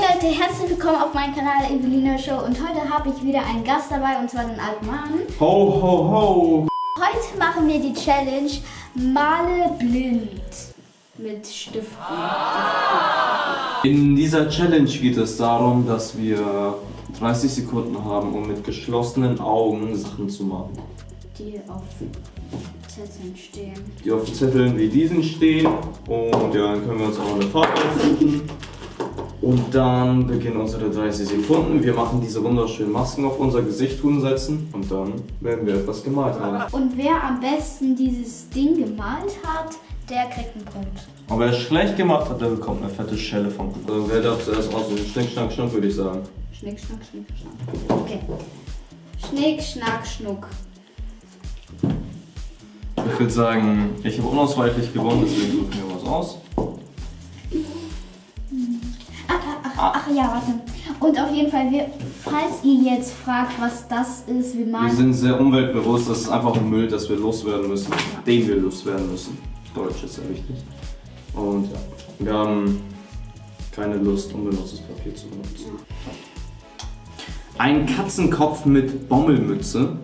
Leute, herzlich willkommen auf meinem Kanal Evelina Show und heute habe ich wieder einen Gast dabei und zwar den alten Mann. Ho, ho, ho. Heute machen wir die Challenge Male blind mit Stiften. In dieser Challenge geht es darum, dass wir 30 Sekunden haben, um mit geschlossenen Augen Sachen zu machen. Die auf Zetteln stehen. Die auf Zetteln wie diesen stehen und ja, dann können wir uns auch eine Farbe aussuchen. Und dann beginnen unsere 30 Sekunden. Wir machen diese wunderschönen Masken auf unser Gesicht setzen und dann werden wir etwas gemalt haben. Und wer am besten dieses Ding gemalt hat, der kriegt einen Punkt. Und wer es schlecht gemacht hat, der bekommt eine fette Schelle vom Kuchen. Also wer darf zuerst aussuchen? Schnick, schnack, schnuck würde ich sagen. Schnick, schnack, schnick, schnack. Okay. Schnick, schnack, schnuck. Ich würde sagen, ich habe unausweichlich gewonnen, deswegen suche ich mir was aus. Ach ja, warte. Und auf jeden Fall, wir, falls ihr jetzt fragt, was das ist, wir Wir malen. sind sehr umweltbewusst, das ist einfach ein Müll, das wir loswerden müssen. Den wir loswerden müssen. Deutsch ist sehr wichtig. Und ja, wir haben keine Lust, unbenutztes Papier zu benutzen. Ein Katzenkopf mit Bommelmütze.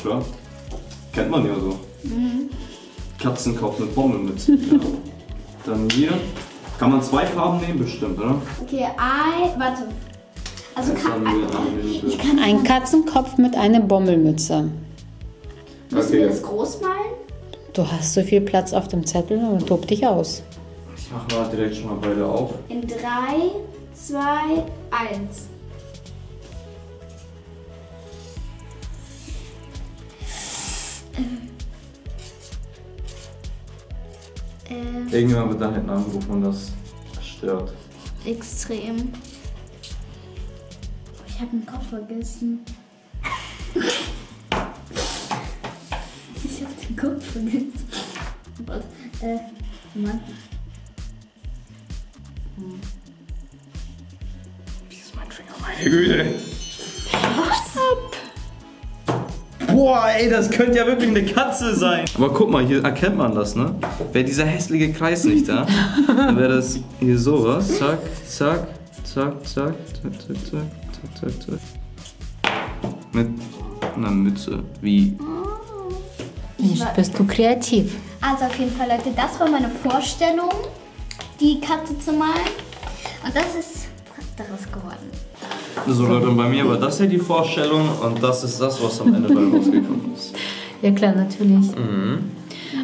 Klar. Kennt man ja so. Katzenkopf mit Bommelmütze. ja. Dann hier. Kann man zwei Farben nehmen? Bestimmt, oder? Okay, ein. Warte. Also kann. wir Ich kann Ein Katzenkopf mit einer Bommelmütze. Müssen wir Okay. das groß malen? Du hast so viel Platz auf dem Zettel und tob dich aus. Ich mache mal direkt schon mal beide auf. In 3, 2, 1. Ähm, Irgendwann wird da hinten angerufen und das stört. extrem. Ich habe den Kopf vergessen. ich habe den Kopf vergessen. Warte, äh, Mann. Wie ist mein Finger, meine Güte? Boah, ey, das könnte ja wirklich eine Katze sein. Aber guck mal, hier erkennt man das, ne? Wäre dieser hässliche Kreis nicht da, dann wäre das hier sowas. Zack, zack, zack, zack, zack, zack, zack, zack, zack, zack. Mit einer Mütze. Wie? Nicht bist du kreativ. Also auf jeden Fall, Leute, das war meine Vorstellung, die Katze zu malen. Und das ist. So Leute, und bei mir war das hier die Vorstellung und das ist das, was am Ende bei rausgekommen ist. Ja klar, natürlich.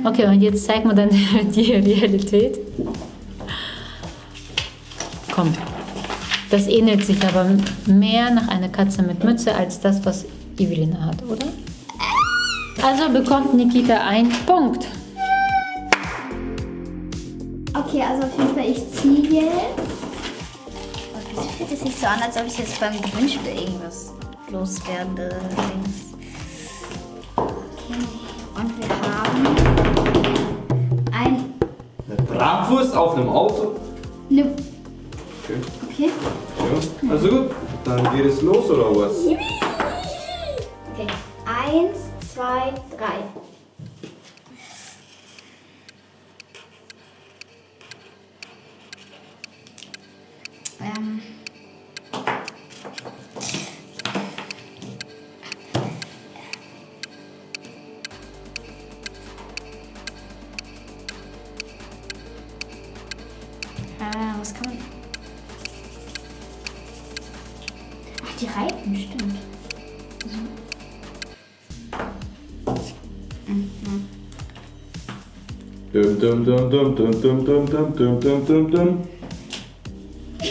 Okay, und jetzt zeig mir dann die Realität. Komm. Das ähnelt sich aber mehr nach einer Katze mit Mütze als das, was Evelina hat, oder? Also bekommt Nikita einen Punkt. Okay, also auf jeden Fall, ich ziehe jetzt. Fühlt es sich so an, als ob ich jetzt beim Gewinnspiel irgendwas loswerde? Okay, und wir haben ein. Eine Bratwurst auf einem Auto? Ne, Okay. okay. Ja. Also gut, dann geht es los oder was? Okay, eins, zwei, drei. Ah, was kann man. Ach, die Reifen, stimmt. Dum dum dum dum dum dum dum dum dum dum dum dum. Was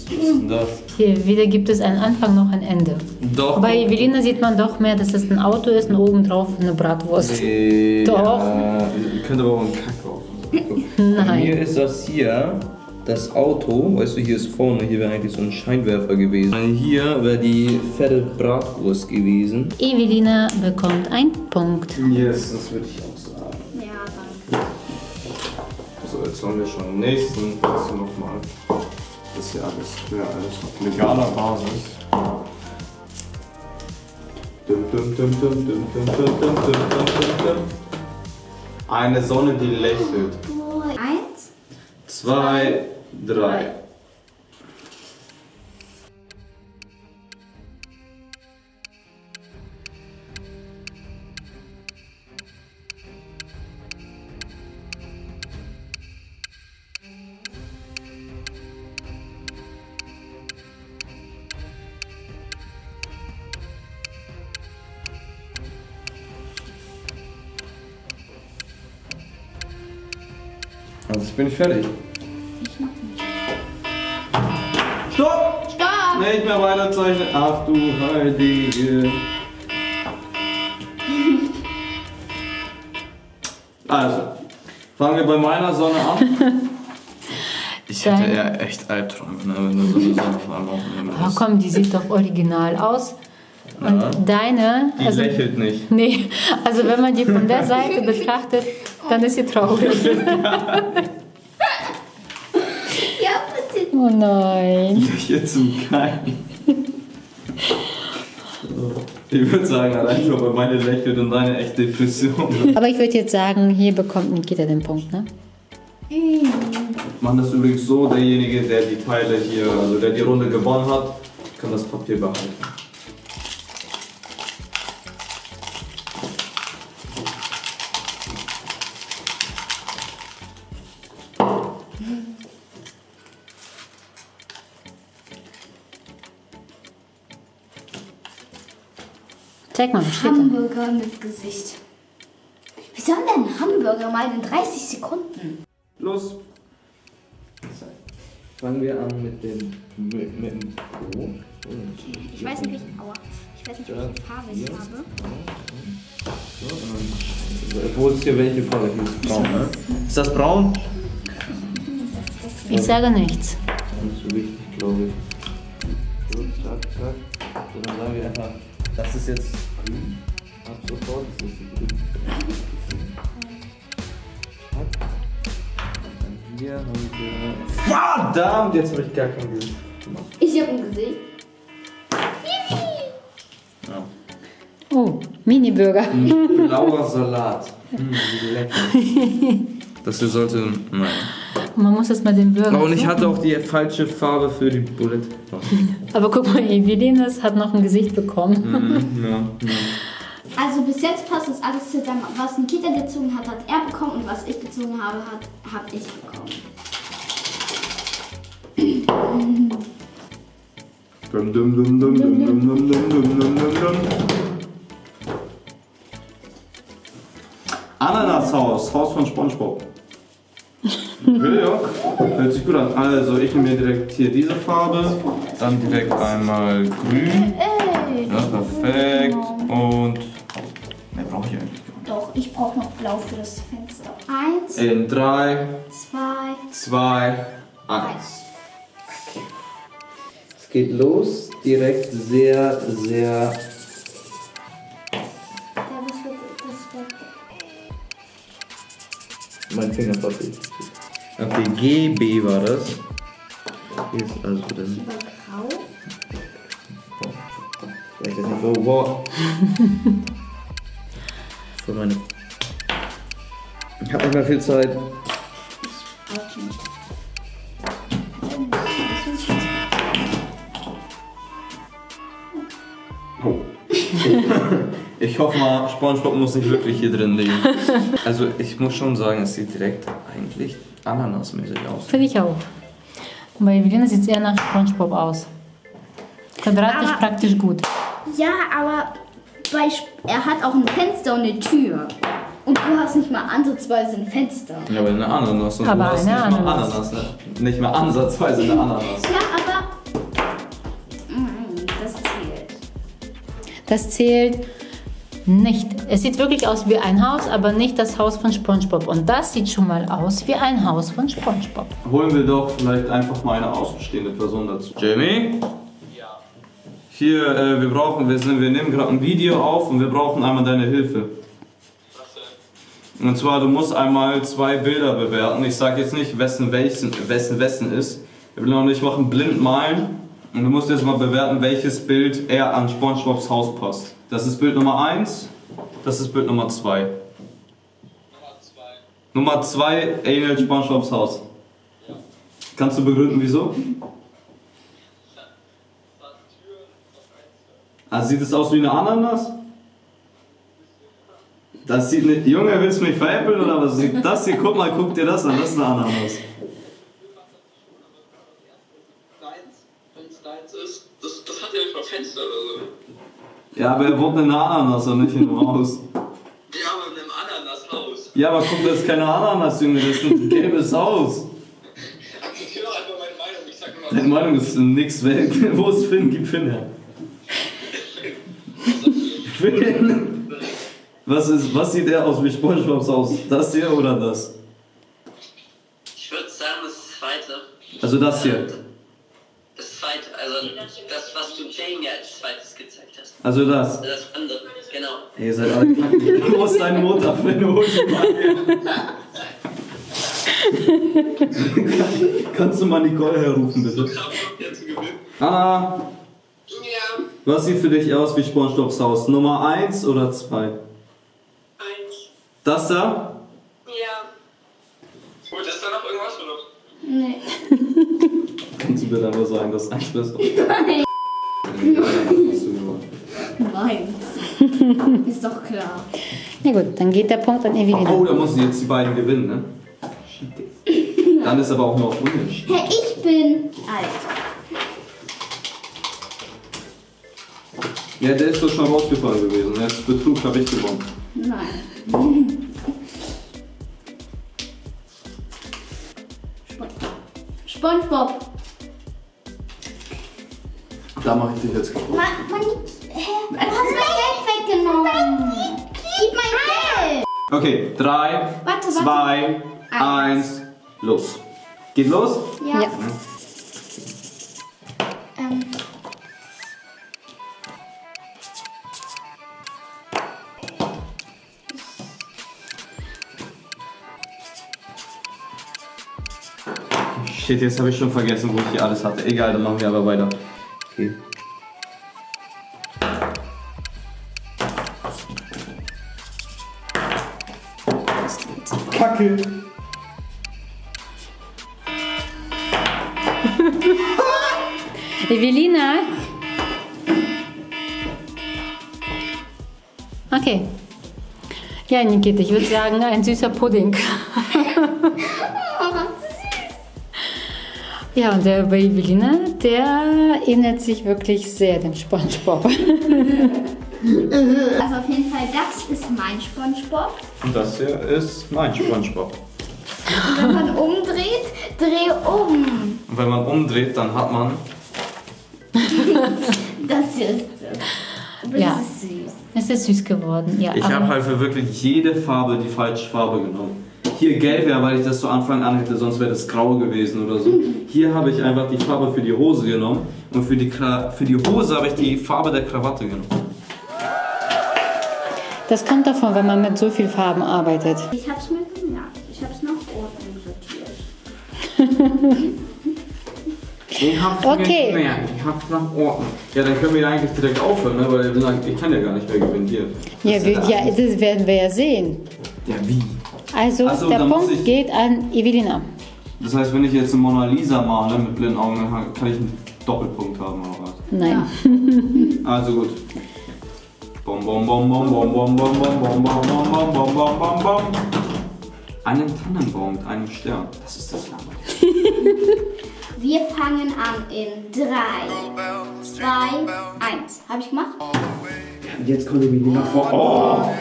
ist denn das? Hier, wieder gibt es einen Anfang, noch ein Ende. Doch. Bei Evelina sieht man doch mehr, dass es ein Auto ist und obendrauf eine Bratwurst. Nee, Doch. Ja, könnte aber auch ein Kack Bei Nein. mir ist das hier das Auto, weißt du, hier ist vorne, hier wäre eigentlich so ein Scheinwerfer gewesen. Hier wäre die fette Bratwurst gewesen. Evelina bekommt einen Punkt. Yes, das würde ich auch sagen. Ja, danke. So, jetzt haben wir schon den nächsten. Das hier nochmal. Das ist ja alles, wäre alles auf legaler Basis. Dum, dum, dum, dum, dum, dum, dum, dum, dum, dum, dum, dum. Eine Sonne, die lächelt. Eins, zwei, drei. Also ich bin nicht fertig. Ich noch nicht. Stopp! Stopp! Nicht mehr weiterzeichnen. Ach du Heilige. Also, fangen wir bei meiner Sonne an. Ich hätte eher echt Albträume, ne, wenn du so eine Sonne vor allem auf dem Himmel Oh, komm, die sieht doch original aus. Und Ja. deine, Die also, lächelt nicht. nee, also wenn man die von der Seite betrachtet, dann ist sie traurig. Ja, bitte. Oh nein. Lächelt zum Kein. Ich würde sagen, allein schon, weil meine lächelt und deine echt Depression. Aber ich würde jetzt sagen, hier bekommt Nikita den Punkt, ne? Machen das übrigens so, derjenige, der die Teile hier, also der die Runde gewonnen hat, kann das Papier behalten. Zeig mal, was steht da? Hamburger mit Gesicht. Wie soll denn ein Hamburger mal in 30 Sekunden? Los! Fangen wir an mit dem mit, mit dem O. Ich weiß nicht, welche, aua. Ich weiß nicht, welche Farbe ich habe. Wo ist hier welche Farbe? Hier ist braun, ne? Ist das braun? Ich sage nichts. Nicht so wichtig, glaube ich. So, zack, zack. So, dann sagen wir einfach, das ist jetzt grün. Ab sofort das. Zack. Dann hier haben wir. Verdammt, jetzt habe ich gar kein Gesicht gemacht. Ich habe ein Gesicht. Ja. Oh, Mini-Burger. Blauer Salat. Mm, wie lecker. Das hier sollte. Nein. Man muss jetzt mal den Burger. Oh, und ich hatte auch die falsche Farbe für die Bulette. Aber guck mal, Evelinas hat noch ein Gesicht bekommen. Mhm, ja, ja. Also bis jetzt passt das alles zusammen. Was Nikita gezogen hat, hat er bekommen und was ich gezogen habe, hat habe ich bekommen. Dum, dum, dum, dum, dum, dum, dum, dum, dum, dum. Ananashaus, Haus von Spongebob. Okay, ja. Hört sich gut an. Also, ich nehme mir direkt hier diese Farbe, dann direkt einmal grün. Ey. Ja, perfekt. Und. Mehr brauche ich eigentlich gar Doch, ich brauche noch blau für das Fenster. Eins, nicht. In 3, zwei, 2, 1. Es geht los, direkt sehr, sehr. Mein Finger verfehlt. Okay, GB war das. Hier ist also dann. Grau. Ich weiß nicht, wo. wo. Für meine. Ich habe nicht mehr viel Zeit. Oh. Ich hoffe mal, Spongebob muss nicht wirklich hier drin liegen. Also ich muss schon sagen, es sieht direkt eigentlich ananasmäßig aus. Finde ich auch. Bei Evelina sieht es eher nach Spongebob aus. Quadratisch Aber- praktisch gut. Ja, aber bei, Sp- er hat auch ein Fenster und eine Tür. Und du hast nicht mal ansatzweise ein Fenster. Ja, aber eine Ananas. Und Aber du hast eine nicht mal Ananas. Ananas ne? Nicht mal ansatzweise eine Ananas. Ja, aber. Mm, Das zählt. Das zählt nicht. Es sieht wirklich aus wie ein Haus, aber nicht das Haus von SpongeBob. Und das sieht schon mal aus wie ein Haus von SpongeBob. Holen wir doch vielleicht einfach mal eine außenstehende Person dazu. Jamie? Ja. Hier, äh, wir brauchen, wir, sind, wir nehmen gerade ein Video auf und wir brauchen einmal deine Hilfe. Und zwar, du musst einmal zwei Bilder bewerten. Ich sage jetzt nicht, wessen welchen, wessen wessen ist. Wir will noch nicht machen, blind malen. Und du musst jetzt mal bewerten, welches Bild eher an SpongeBobs Haus passt. Das ist Bild Nummer 1, das ist Bild Nummer 2. Nummer 2 ähnelt SpongeBobs Haus. Kannst du begründen, wieso? Also sieht es aus wie eine Ananas? Das sieht nicht. Junge, willst du mich veräppeln oder was? Das hier, guck mal, guck dir das an, das ist eine Ananas. das, das hat ja nicht mal Fenster oder so. Ja, aber er wohnt in einer Ananas und nicht in einem Haus. Ja, aber in einem Ananashaus. Ja, aber guck, das ist keine Ananas, Junge, das ist ein gelbes Haus. Akzeptiere doch einfach meine Meinung. Ich sag immer, Deine Meinung ist nix weg. Wo ist Finn? Gib Finn her. Finn! Was, ist, was sieht er aus wie Spongebob Haus? Das hier oder das? ich würde sagen, das zweite. Also das hier. Das zweite, also das, was du Jane ja als zweites. Also das. Das andere, genau. Ey, ihr seid alle kacke. Wo ist deine Mutter, Finn? Hol sie mal her. Kannst du mal Nicole herrufen, bitte? Anna, Ja, was sieht für dich aus wie SpongeBobs Haus? Nummer 1 oder 2? eins. Das da? Ja. Gut, ist da noch irgendwas oder? Nee. Kannst du bitte einfach sagen, dass 1 besser Nein. Hast du gemacht. Meins. Ist doch klar. Na gut, dann geht der Punkt an Evelina. Oh, da müssen jetzt die beiden gewinnen, ne? Dann ist aber auch noch unentschieden. Hey, ich bin alt. Ja, der ist doch schon rausgefallen gewesen. Der ist Betrug, habe ich gewonnen. Nein. Spon SpongeBob. Da mache ich dich jetzt kaputt. Mann, hä? Du hast mein Geld weggenommen. Gib mein Geld. Okay, 3, Warte, warte. 2, 1, los. Geht los? Ja. Ja. Ähm. Shit, jetzt habe ich schon vergessen, wo ich hier alles hatte. Egal, dann machen wir aber weiter. Okay. Kacke. Evelina? Okay. Ja, Nikita, ich würde sagen, ein süßer Pudding. Ja, und der bei Evelina, der ähnelt sich wirklich sehr dem Spongebob. Also auf jeden Fall, das ist mein SpongeBob. Und das hier ist mein Spongebob. Und wenn man umdreht, dreh um. Und wenn man umdreht, dann hat man. Das hier ist das. Aber Ja. das ist süß. Es ist süß geworden, ja. Ich habe halt für wirklich jede Farbe die falsche Farbe genommen. Hier gelb wäre, weil ich das zu Anfang an hätte, sonst wäre das grau gewesen oder so. Hier habe ich einfach die Farbe für die Hose genommen und für die, Kra für die Hose habe ich die Farbe der Krawatte genommen. Das kommt davon, wenn man mit so viel Farben arbeitet. Ich hab's mir gemerkt. Ich hab's nach Ordnung sortiert. Ich hab's Okay. gemerkt, ich hab's nach Ordnung. Ja, dann können wir ja eigentlich direkt aufhören, ne? weil ich kann ja gar nicht mehr gewinnen. Hier. Ja, Das wir, ja, das werden wir ja sehen. ja, wie? Also, so, der Punkt ich- geht an Evelina. Das heißt, wenn ich jetzt eine Mona Lisa male mit blinden Augen, dann kann ich einen Doppelpunkt haben oder was? Nein. Also gut. Bom bom bom bom bom bom bom bom bom bom bom bom bom bom bom bom. Einen Tannenbaum mit einem Stern. Das ist das Name. Wir fangen an in 3, 2, 1. Hab ich gemacht? Jetzt kommt die Melina vor. Oh!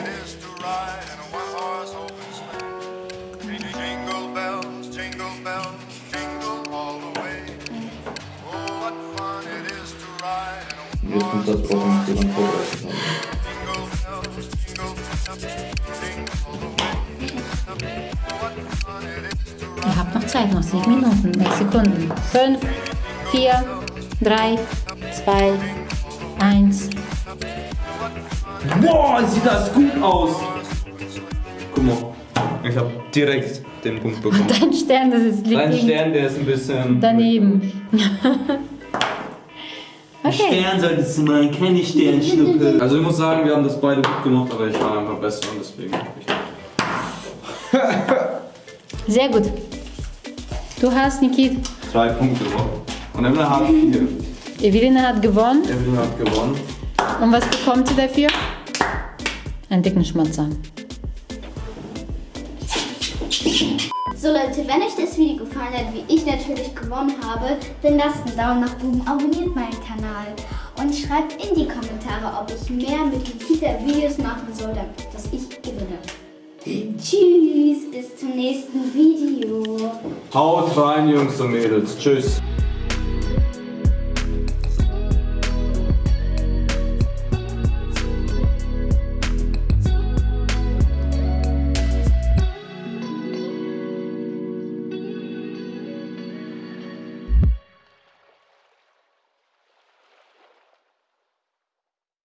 Oh, Jetzt kommt das, worauf wir dann vorbereitet haben. Zeit, noch sieben Minuten, sechs Sekunden. Fünf, vier, drei, zwei, eins. Boah, sieht das gut aus! Guck mal. Ich habe direkt den Punkt bekommen. Dein Stern, das ist liegt Dein Stern, der ist ein bisschen. daneben. Okay. Stern solltest du mal, keine Sternschnuppe. Also ich muss sagen, wir haben das beide gut gemacht, aber ich war einfach besser und deswegen. Ich Sehr gut. Du hast, Nikit, Drei Punkte. Und Evelyn hat vier. Evelina hat gewonnen. Evelyn hat gewonnen. Und was bekommt sie dafür? Einen dicken Schmatzer. So Leute, wenn euch das Video gefallen hat, wie ich natürlich gewonnen habe, dann lasst einen Daumen nach oben, abonniert meinen Kanal und schreibt in die Kommentare, ob ich mehr mit Nikita Videos machen soll, damit dass ich gewinne. Tschüss, bis zum nächsten Video. Haut rein, Jungs und Mädels. Tschüss.